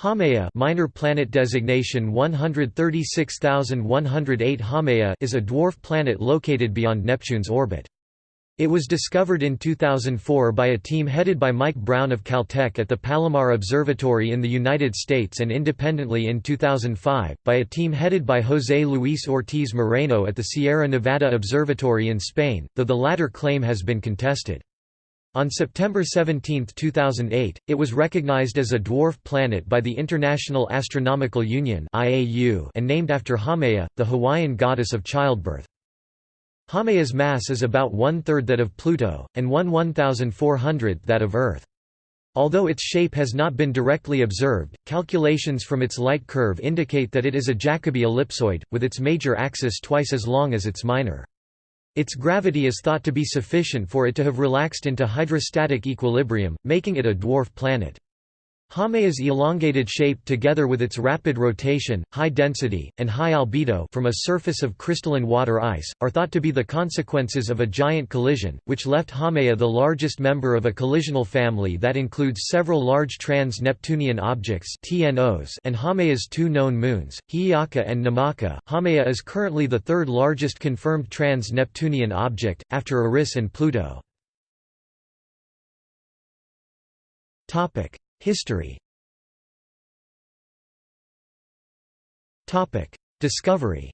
Haumea minor planet designation 136108 Haumea is a dwarf planet located beyond Neptune's orbit. It was discovered in 2004 by a team headed by Mike Brown of Caltech at the Palomar Observatory in the United States and independently in 2005, by a team headed by José Luis Ortiz Moreno at the Sierra Nevada Observatory in Spain, though the latter claim has been contested. On September 17, 2008, it was recognized as a dwarf planet by the International Astronomical Union and named after Haumea, the Hawaiian goddess of childbirth. Haumea's mass is about one-third that of Pluto, and one one-thousand-four-hundredth that of Earth. Although its shape has not been directly observed, calculations from its light curve indicate that it is a Jacobi ellipsoid, with its major axis twice as long as its minor. Its gravity is thought to be sufficient for it to have relaxed into hydrostatic equilibrium, making it a dwarf planet. Haumea's elongated shape together with its rapid rotation, high density, and high albedo from a surface of crystalline water ice, are thought to be the consequences of a giant collision, which left Haumea the largest member of a collisional family that includes several large trans-Neptunian objects and Haumea's two known moons, Hi'iaka and Namaka. Haumea is currently the third largest confirmed trans-Neptunian object, after Eris and Pluto. History Discovery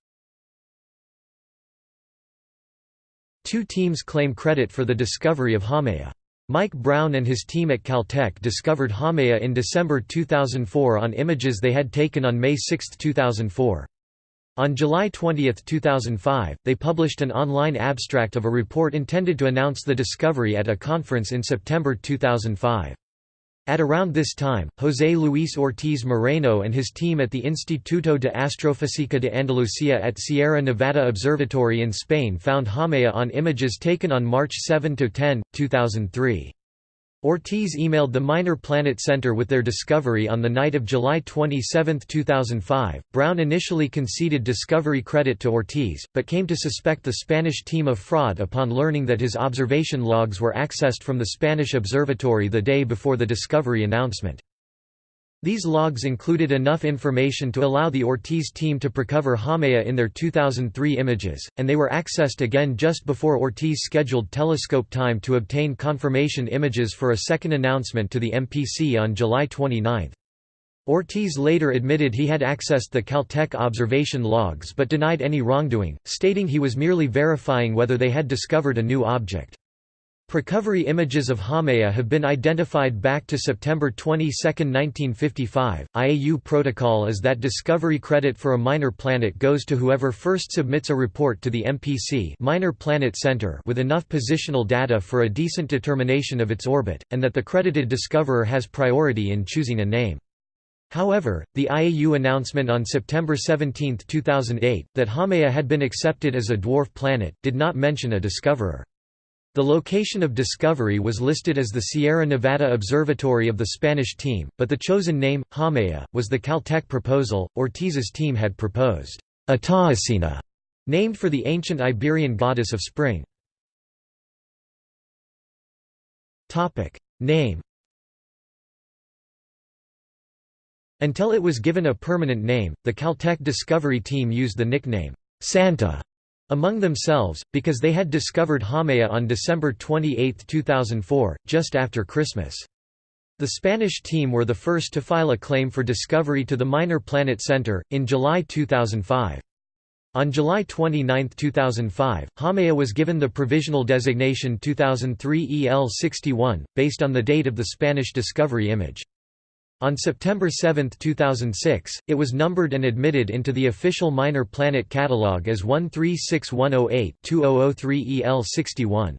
Two teams claim credit for the discovery of Haumea. Mike Brown and his team at Caltech discovered Haumea in December 2004 on images they had taken on May 6, 2004. On July 20, 2005, they published an online abstract of a report intended to announce the discovery at a conference in September 2005. At around this time, José Luis Ortiz Moreno and his team at the Instituto de Astrofísica de Andalucía at Sierra Nevada Observatory in Spain found Haumea on images taken on March 7–10, 2003. Ortiz emailed the Minor Planet Center with their discovery on the night of July 27, 2005. Brown initially conceded discovery credit to Ortiz, but came to suspect the Spanish team of fraud upon learning that his observation logs were accessed from the Spanish observatory the day before the discovery announcement. These logs included enough information to allow the Ortiz team to precover Haumea in their 2003 images, and they were accessed again just before Ortiz scheduled telescope time to obtain confirmation images for a second announcement to the MPC on July 29. Ortiz later admitted he had accessed the Caltech observation logs but denied any wrongdoing, stating he was merely verifying whether they had discovered a new object. Precovery images of Haumea have been identified back to September 22, 1955. IAU protocol is that discovery credit for a minor planet goes to whoever first submits a report to the MPC Minor Planet Center with enough positional data for a decent determination of its orbit, and that the credited discoverer has priority in choosing a name. However, the IAU announcement on September 17, 2008, that Haumea had been accepted as a dwarf planet, did not mention a discoverer. The location of discovery was listed as the Sierra Nevada Observatory of the Spanish team, but the chosen name, Haumea, was the Caltech proposal. Ortiz's team had proposed Ataecina, named for the ancient Iberian goddess of spring. Topic: Name. Until it was given a permanent name, the Caltech discovery team used the nickname Santa among themselves, because they had discovered Haumea on December 28, 2004, just after Christmas. The Spanish team were the first to file a claim for discovery to the Minor Planet Center, in July 2005. On July 29, 2005, Haumea was given the provisional designation 2003 EL61, based on the date of the Spanish discovery image. On September 7, 2006, it was numbered and admitted into the official Minor Planet Catalogue as 136108-2003 EL61.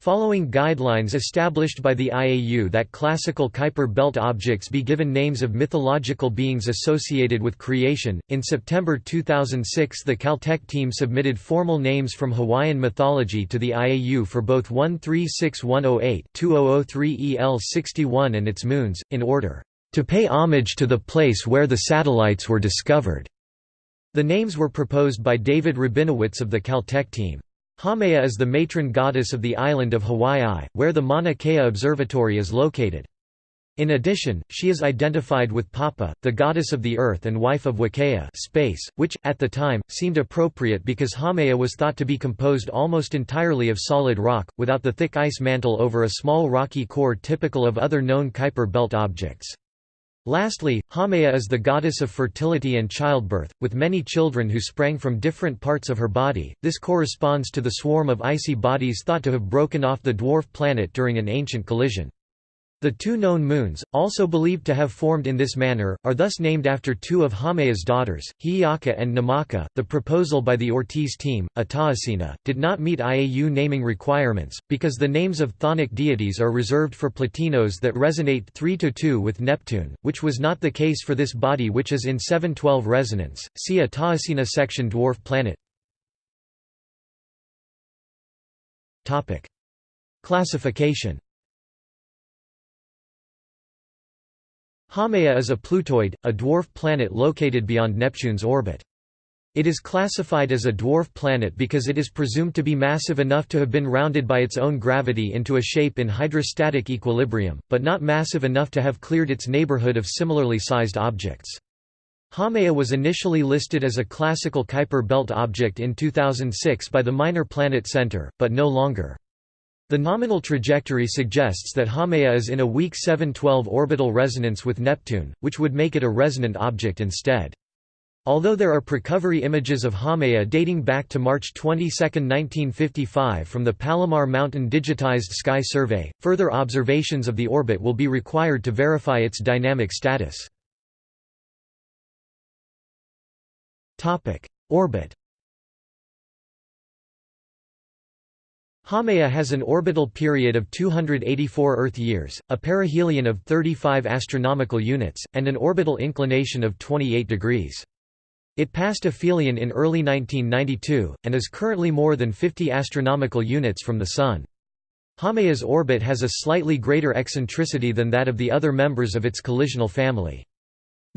Following guidelines established by the IAU that classical Kuiper belt objects be given names of mythological beings associated with creation, in September 2006 the Caltech team submitted formal names from Hawaiian mythology to the IAU for both 136108-2003 EL61 and its moons, in order to pay homage to the place where the satellites were discovered. The names were proposed by David Rabinowitz of the Caltech team. Haumea is the matron goddess of the island of Hawaii, where the Mauna Kea Observatory is located. In addition, she is identified with Papa, the goddess of the earth and wife of Wakea space, which, at the time, seemed appropriate because Haumea was thought to be composed almost entirely of solid rock, without the thick ice mantle over a small rocky core typical of other known Kuiper belt objects. Lastly, Haumea is the goddess of fertility and childbirth, with many children who sprang from different parts of her body. This corresponds to the swarm of icy bodies thought to have broken off the dwarf planet during an ancient collision. The two known moons, also believed to have formed in this manner, are thus named after two of Haumea's daughters, Hi'iaka and Namaka. The proposal by the Ortiz team, Ataecina, did not meet IAU naming requirements, because the names of chthonic deities are reserved for Plutinos that resonate 3 to 2 with Neptune, which was not the case for this body, which is in 712 resonance. See Ataecina section Dwarf planet. Classification Haumea is a Plutoid, a dwarf planet located beyond Neptune's orbit. It is classified as a dwarf planet because it is presumed to be massive enough to have been rounded by its own gravity into a shape in hydrostatic equilibrium, but not massive enough to have cleared its neighborhood of similarly sized objects. Haumea was initially listed as a classical Kuiper belt object in 2006 by the Minor Planet Center, but no longer. The nominal trajectory suggests that Haumea is in a weak 712 orbital resonance with Neptune, which would make it a resonant object instead. Although there are precovery images of Haumea dating back to March 22, 1955 from the Palomar Mountain Digitized Sky Survey, further observations of the orbit will be required to verify its dynamic status. Orbit Haumea has an orbital period of 284 Earth years, a perihelion of 35 astronomical units, and an orbital inclination of 28 degrees. It passed aphelion in early 1992, and is currently more than 50 astronomical units from the Sun. Haumea's orbit has a slightly greater eccentricity than that of the other members of its collisional family.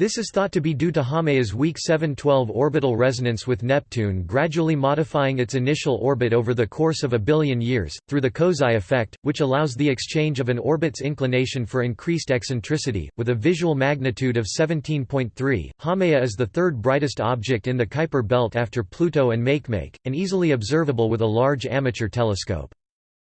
This is thought to be due to Haumea's weak 712 orbital resonance with Neptune gradually modifying its initial orbit over the course of a billion years, through the Kozai effect, which allows the exchange of an orbit's inclination for increased eccentricity. With a visual magnitude of 17.3, Haumea is the third brightest object in the Kuiper belt after Pluto and Makemake, and easily observable with a large amateur telescope.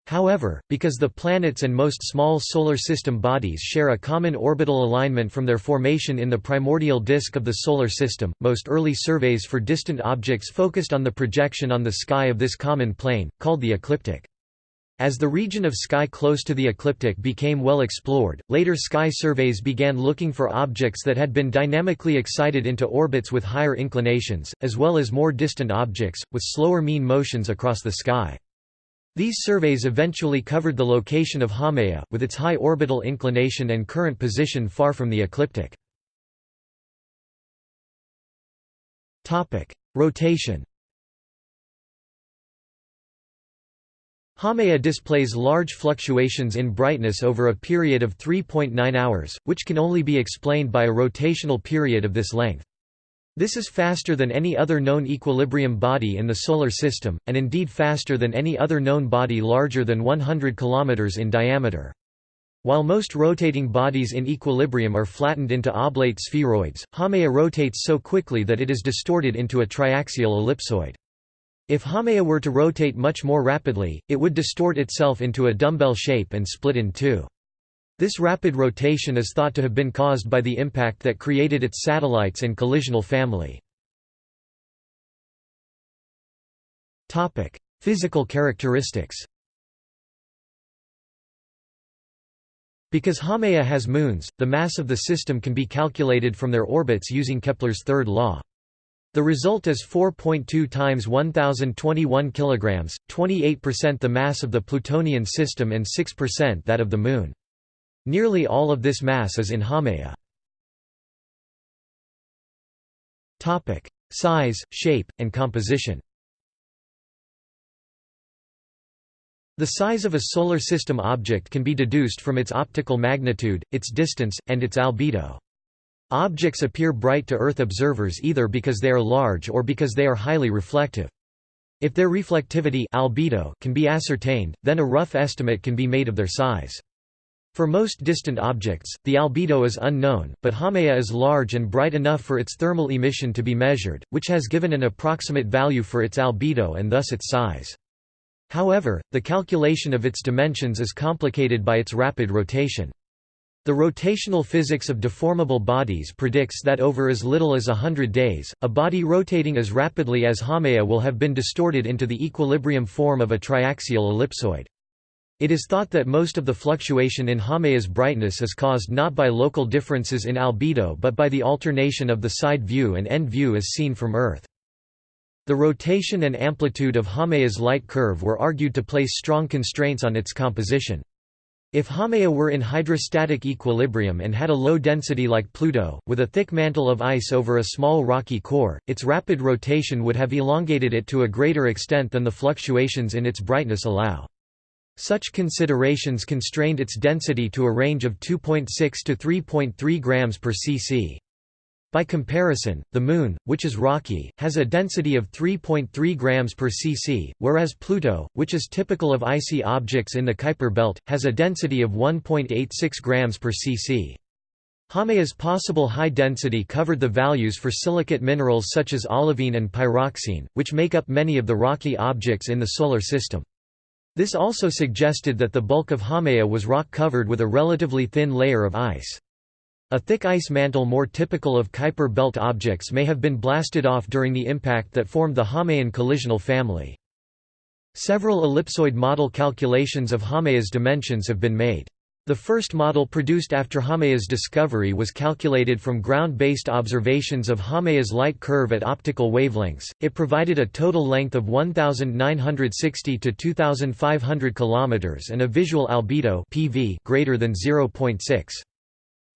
However, because the planets and most small Solar System bodies share a common orbital alignment from their formation in the primordial disk of the Solar System, most early surveys for distant objects focused on the projection on the sky of this common plane, called the ecliptic. As the region of sky close to the ecliptic became well explored, later sky surveys began looking for objects that had been dynamically excited into orbits with higher inclinations, as well as more distant objects, with slower mean motions across the sky. These surveys eventually covered the location of Haumea, with its high orbital inclination and current position far from the ecliptic. Rotation Haumea displays large fluctuations in brightness over a period of 3.9 hours, which can only be explained by a rotational period of this length. This is faster than any other known equilibrium body in the Solar System, and indeed faster than any other known body larger than 100 km in diameter. While most rotating bodies in equilibrium are flattened into oblate spheroids, Haumea rotates so quickly that it is distorted into a triaxial ellipsoid. If Haumea were to rotate much more rapidly, it would distort itself into a dumbbell shape and split in two. This rapid rotation is thought to have been caused by the impact that created its satellites and collisional family. Physical characteristics Because Haumea has moons, the mass of the system can be calculated from their orbits using Kepler's third law. The result is 4.2 times 1021 kilograms, 28% the mass of the Plutonian system and 6% that of the Moon. Nearly all of this mass is in Haumea. Size, shape, and composition The size of a Solar System object can be deduced from its optical magnitude, its distance, and its albedo. Objects appear bright to Earth observers either because they are large or because they are highly reflective. If their reflectivity albedo can be ascertained, then a rough estimate can be made of their size. For most distant objects, the albedo is unknown, but Haumea is large and bright enough for its thermal emission to be measured, which has given an approximate value for its albedo and thus its size. However, the calculation of its dimensions is complicated by its rapid rotation. The rotational physics of deformable bodies predicts that over as little as a hundred days, a body rotating as rapidly as Haumea will have been distorted into the equilibrium form of a triaxial ellipsoid. It is thought that most of the fluctuation in Haumea's brightness is caused not by local differences in albedo but by the alternation of the side view and end view as seen from Earth. The rotation and amplitude of Haumea's light curve were argued to place strong constraints on its composition. If Haumea were in hydrostatic equilibrium and had a low density like Pluto, with a thick mantle of ice over a small rocky core, its rapid rotation would have elongated it to a greater extent than the fluctuations in its brightness allow. Such considerations constrained its density to a range of 2.6 to 3.3 grams per cc. By comparison, the Moon, which is rocky, has a density of 3.3 grams per cc, whereas Pluto, which is typical of icy objects in the Kuiper belt, has a density of 1.86 grams per cc. Haumea's possible high density covered the values for silicate minerals such as olivine and pyroxene, which make up many of the rocky objects in the Solar System. This also suggested that the bulk of Haumea was rock covered with a relatively thin layer of ice. A thick ice mantle more typical of Kuiper belt objects may have been blasted off during the impact that formed the Haumean collisional family. Several ellipsoid model calculations of Haumea's dimensions have been made. The first model produced after Haumea's discovery was calculated from ground-based observations of Haumea's light curve at optical wavelengths. It provided a total length of 1960 to 2500 km and a visual albedo (PV) greater than 0.6.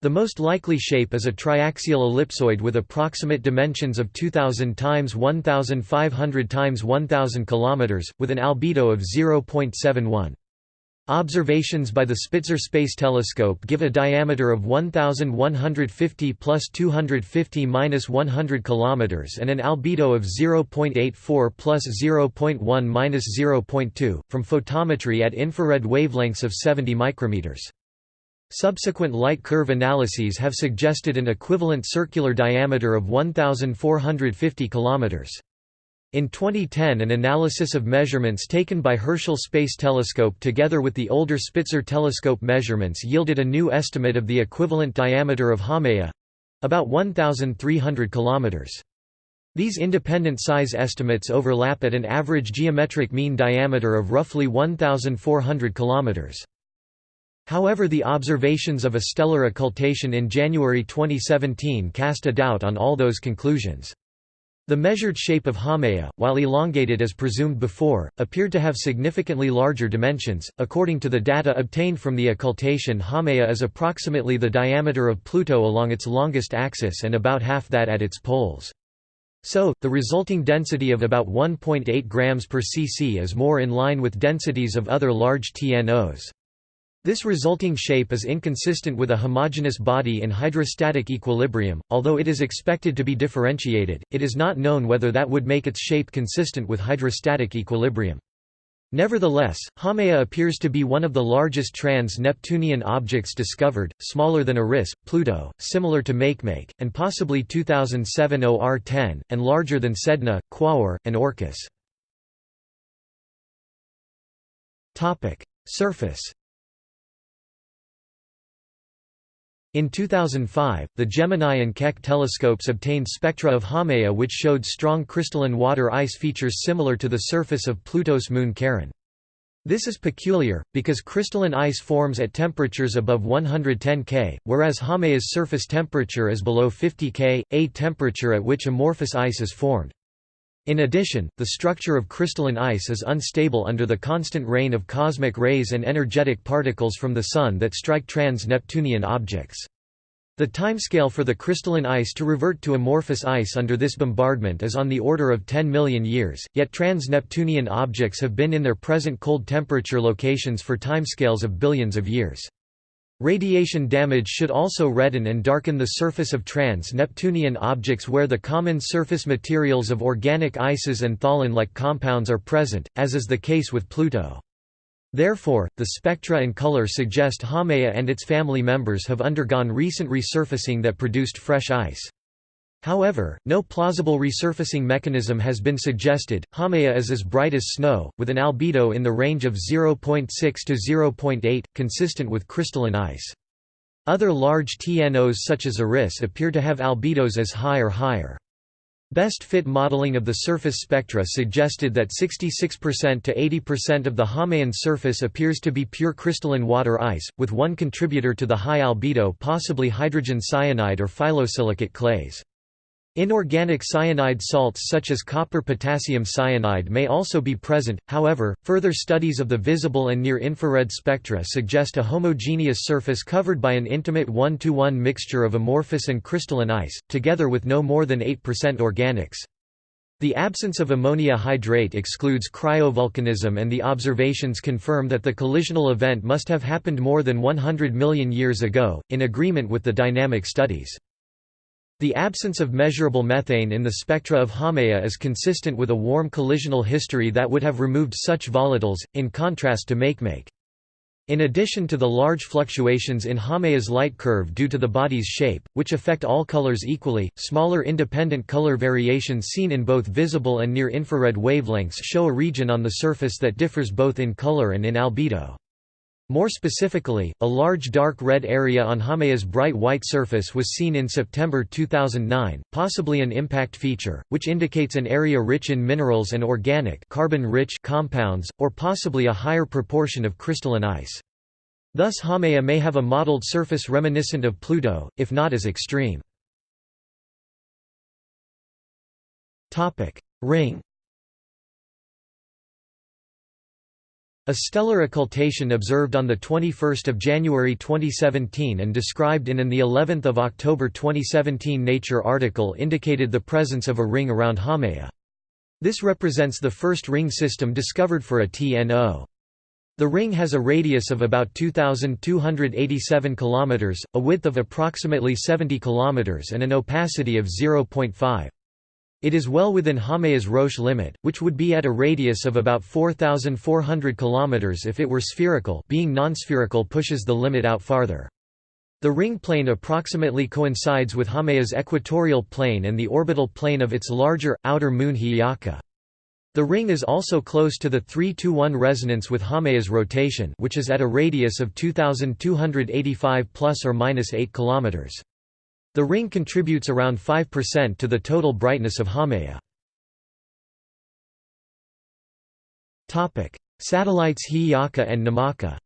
The most likely shape is a triaxial ellipsoid with approximate dimensions of 2000 times 1500 times 1000 km, with an albedo of 0.71. Observations by the Spitzer Space Telescope give a diameter of 1150 plus 250 minus 100 km and an albedo of 0.84 plus 0.1 minus 0.2 from photometry at infrared wavelengths of 70 micrometers. Subsequent light curve analyses have suggested an equivalent circular diameter of 1,450 km. In 2010 an analysis of measurements taken by Herschel Space Telescope together with the older Spitzer telescope measurements yielded a new estimate of the equivalent diameter of Haumea—about 1,300 km. These independent size estimates overlap at an average geometric mean diameter of roughly 1,400 km. However the observations of a stellar occultation in January 2017 cast a doubt on all those conclusions. The measured shape of Haumea, while elongated as presumed before, appeared to have significantly larger dimensions. According to the data obtained from the occultation, Haumea is approximately the diameter of Pluto along its longest axis and about half that at its poles. So, the resulting density of about 1.8 grams per cc is more in line with densities of other large TNOs. This resulting shape is inconsistent with a homogeneous body in hydrostatic equilibrium, although it is expected to be differentiated, it is not known whether that would make its shape consistent with hydrostatic equilibrium. Nevertheless, Haumea appears to be one of the largest trans-Neptunian objects discovered, smaller than Eris, Pluto, similar to Makemake, and possibly 2007 OR-10, and larger than Sedna, Quaoar, and Orcus. Surface In 2005, the Gemini and Keck telescopes obtained spectra of Haumea which showed strong crystalline water ice features similar to the surface of Pluto's moon Charon. This is peculiar, because crystalline ice forms at temperatures above 110 K, whereas Haumea's surface temperature is below 50 K, a temperature at which amorphous ice is formed. In addition, the structure of crystalline ice is unstable under the constant rain of cosmic rays and energetic particles from the Sun that strike trans-Neptunian objects. The timescale for the crystalline ice to revert to amorphous ice under this bombardment is on the order of 10 million years, yet trans-Neptunian objects have been in their present cold temperature locations for timescales of billions of years. Radiation damage should also redden and darken the surface of trans-Neptunian objects where the common surface materials of organic ices and tholin-like compounds are present, as is the case with Pluto. Therefore, the spectra and color suggest Haumea and its family members have undergone recent resurfacing that produced fresh ice. However, no plausible resurfacing mechanism has been suggested. Haumea is as bright as snow, with an albedo in the range of 0.6 to 0.8, consistent with crystalline ice. Other large TNOs such as Eris appear to have albedos as high or higher. Best fit modeling of the surface spectra suggested that 66% to 80% of the Haumean surface appears to be pure crystalline water ice, with one contributor to the high albedo possibly hydrogen cyanide or phyllosilicate clays. Inorganic cyanide salts such as copper potassium cyanide may also be present, however, further studies of the visible and near-infrared spectra suggest a homogeneous surface covered by an intimate one-to-one mixture of amorphous and crystalline ice, together with no more than 8% organics. The absence of ammonia hydrate excludes cryovolcanism and the observations confirm that the collisional event must have happened more than 100 million years ago, in agreement with the dynamic studies. The absence of measurable methane in the spectra of Haumea is consistent with a warm collisional history that would have removed such volatiles, in contrast to Makemake. In addition to the large fluctuations in Haumea's light curve due to the body's shape, which affect all colors equally, smaller independent color variations seen in both visible and near-infrared wavelengths show a region on the surface that differs both in color and in albedo. More specifically, a large dark red area on Haumea's bright white surface was seen in September 2009, possibly an impact feature, which indicates an area rich in minerals and organic carbon-rich compounds, or possibly a higher proportion of crystalline ice. Thus Haumea may have a mottled surface reminiscent of Pluto, if not as extreme. Ring A stellar occultation observed on 21 January 2017 and described in an of October 2017 Nature article indicated the presence of a ring around Haumea. This represents the first ring system discovered for a TNO. The ring has a radius of about 2,287 km, a width of approximately 70 km and an opacity of 0.5. It is well within Haumea's Roche limit, which would be at a radius of about 4,400 km if it were spherical being non-spherical pushes the limit out farther. The ring plane approximately coincides with Haumea's equatorial plane and the orbital plane of its larger, outer moon Hi'iaka. The ring is also close to the 3–1 resonance with Haumea's rotation which is at a radius of 2,285 plus or minus 8 kilometers. The ring contributes around 5% to the total brightness of Haumea. Satellites Hi'iaka and Namaka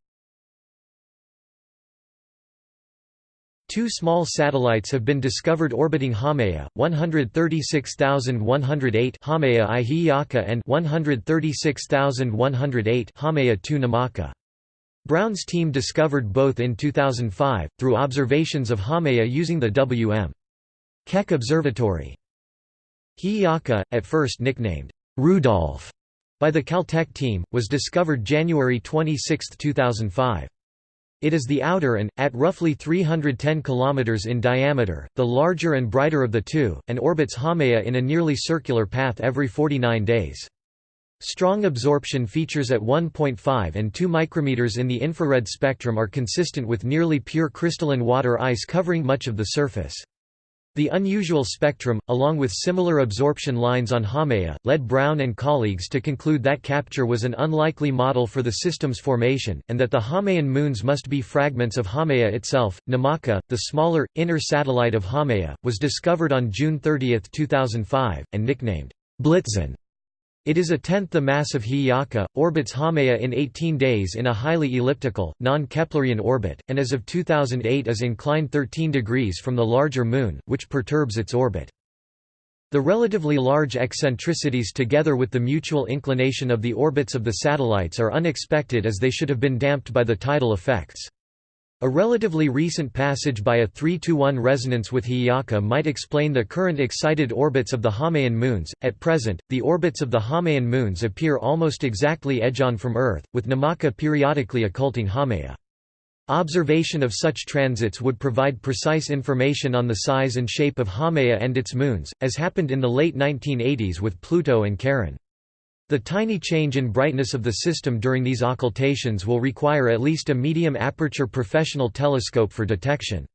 Two small satellites have been discovered orbiting Haumea, 136108 Haumea I Hi'iaka and 136108 Haumea II Namaka. Brown's team discovered both in 2005, through observations of Haumea using the W.M. Keck Observatory. Hi'iaka, at first nicknamed Rudolph by the Caltech team, was discovered January 26, 2005. It is the outer and, at roughly 310 km in diameter, the larger and brighter of the two, and orbits Haumea in a nearly circular path every 49 days. Strong absorption features at 1.5 and 2 micrometers in the infrared spectrum are consistent with nearly pure crystalline water ice covering much of the surface. The unusual spectrum, along with similar absorption lines on Haumea, led Brown and colleagues to conclude that capture was an unlikely model for the system's formation, and that the Haumean moons must be fragments of Haumea itself. Namaka, the smaller, inner satellite of Haumea, was discovered on June 30, 2005, and nicknamed Blitzen it is a tenth the mass of Hi'iaka, orbits Haumea in 18 days in a highly elliptical, non-Keplerian orbit, and as of 2008 is inclined 13 degrees from the larger Moon, which perturbs its orbit. The relatively large eccentricities together with the mutual inclination of the orbits of the satellites are unexpected as they should have been damped by the tidal effects. A relatively recent passage by a 3–1 resonance with Hi'iaka might explain the current excited orbits of the Haumean moons. At present, the orbits of the Haumean moons appear almost exactly edge-on from Earth, with Namaka periodically occulting Haumea. Observation of such transits would provide precise information on the size and shape of Haumea and its moons, as happened in the late 1980s with Pluto and Charon. The tiny change in brightness of the system during these occultations will require at least a medium aperture professional telescope for detection.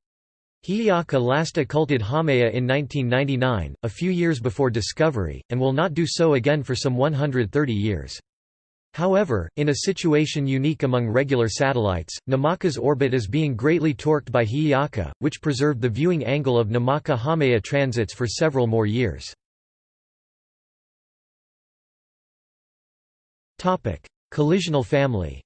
Hi'iaka last occulted Haumea in 1999, a few years before discovery, and will not do so again for some 130 years. However, in a situation unique among regular satellites, Namaka's orbit is being greatly torqued by Hi'iaka, which preserved the viewing angle of Namaka-Haumea transits for several more years. Collisional family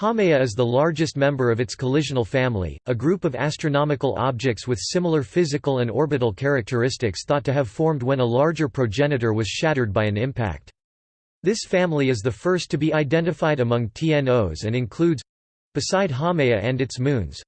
Haumea is the largest member of its collisional family, a group of astronomical objects with similar physical and orbital characteristics thought to have formed when a larger progenitor was shattered by an impact. This family is the first to be identified among TNOs and includes beside Haumea and its moons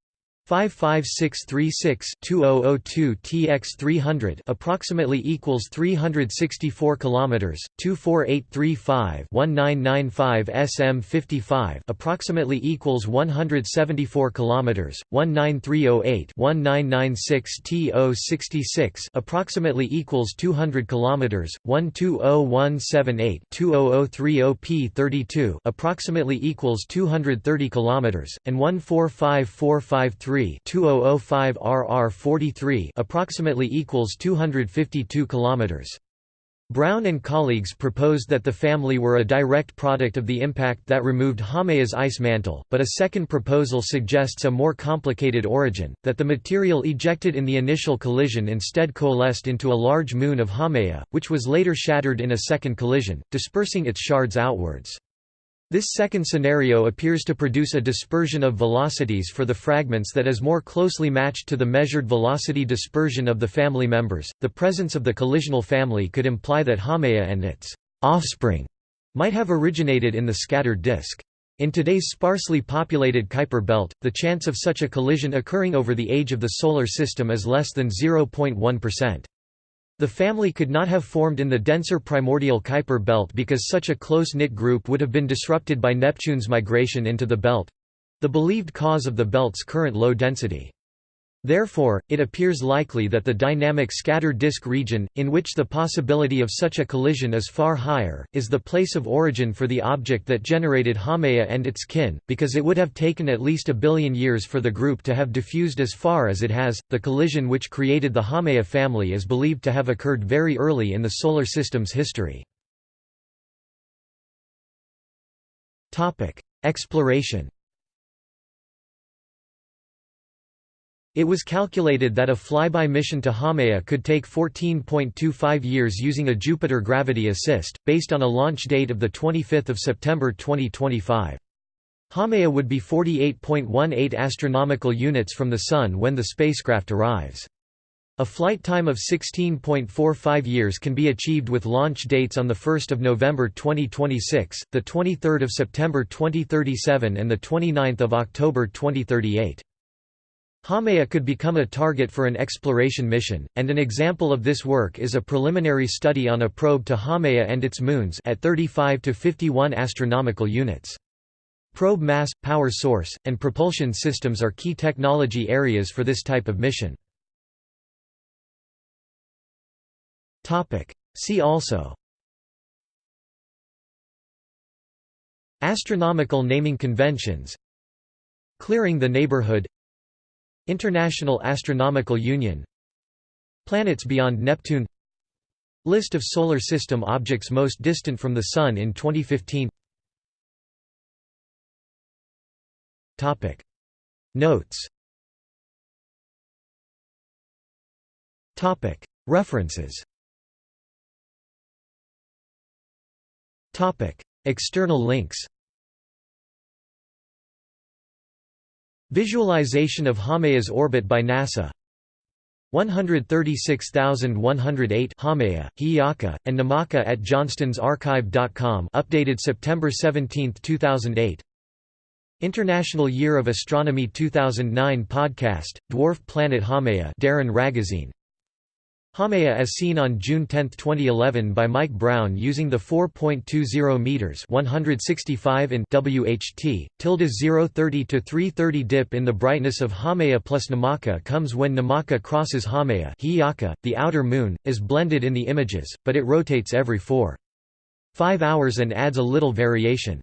55636-2002 TX300 approximately equals 364 kilometers 24835 1995 SM55 approximately equals 174 kilometers 19308 1996 TO66 approximately equals 200 kilometers 120178 2030 P32 approximately equals 230 kilometers and 145453 2005 RR 43 approximately equals 252 kilometers. Brown and colleagues proposed that the family were a direct product of the impact that removed Haumea's ice mantle, but a second proposal suggests a more complicated origin, that the material ejected in the initial collision instead coalesced into a large moon of Haumea, which was later shattered in a second collision, dispersing its shards outwards. This second scenario appears to produce a dispersion of velocities for the fragments that is more closely matched to the measured velocity dispersion of the family members. The presence of the collisional family could imply that Haumea and its offspring might have originated in the scattered disk. In today's sparsely populated Kuiper belt, the chance of such a collision occurring over the age of the Solar System is less than 0.1%. The family could not have formed in the denser primordial Kuiper belt because such a close-knit group would have been disrupted by Neptune's migration into the belt—the believed cause of the belt's current low density. Therefore, it appears likely that the dynamic scatter disk region, in which the possibility of such a collision is far higher, is the place of origin for the object that generated Haumea and its kin, because it would have taken at least a billion years for the group to have diffused as far as it has. The collision which created the Haumea family is believed to have occurred very early in the Solar System's history. Exploration It was calculated that a flyby mission to Haumea could take 14.25 years using a Jupiter gravity assist, based on a launch date of 25 September 2025. Haumea would be 48.18 astronomical units from the Sun when the spacecraft arrives. A flight time of 16.45 years can be achieved with launch dates on 1 November 2026, 23 September 2037 and 29 October 2038. Haumea could become a target for an exploration mission, and an example of this work is a preliminary study on a probe to Haumea and its moons at 35 to 51 astronomical units. Probe mass, power source, and propulsion systems are key technology areas for this type of mission. Topic: See also Astronomical naming conventions Clearing the neighborhood International Astronomical Union Planets beyond Neptune List of Solar System objects most distant from the Sun in 2015 Topic. Notes Topic. References Topic. External links Visualization of Haumea's orbit by NASA. 136108 Haumea, Hi'iaka, and Namaka at johnston'sarchive.com updated September 17, 2008 International Year of Astronomy 2009 podcast, Dwarf Planet Haumea Darin Ragozzine Haumea as seen on June 10, 2011 by Mike Brown using the 4.20 meters 165 in WHT tilde 030 to 330 dip in the brightness of Haumea plus Namaka comes when Namaka crosses Haumea the outer moon, is blended in the images, but it rotates every 4. 5 hours and adds a little variation.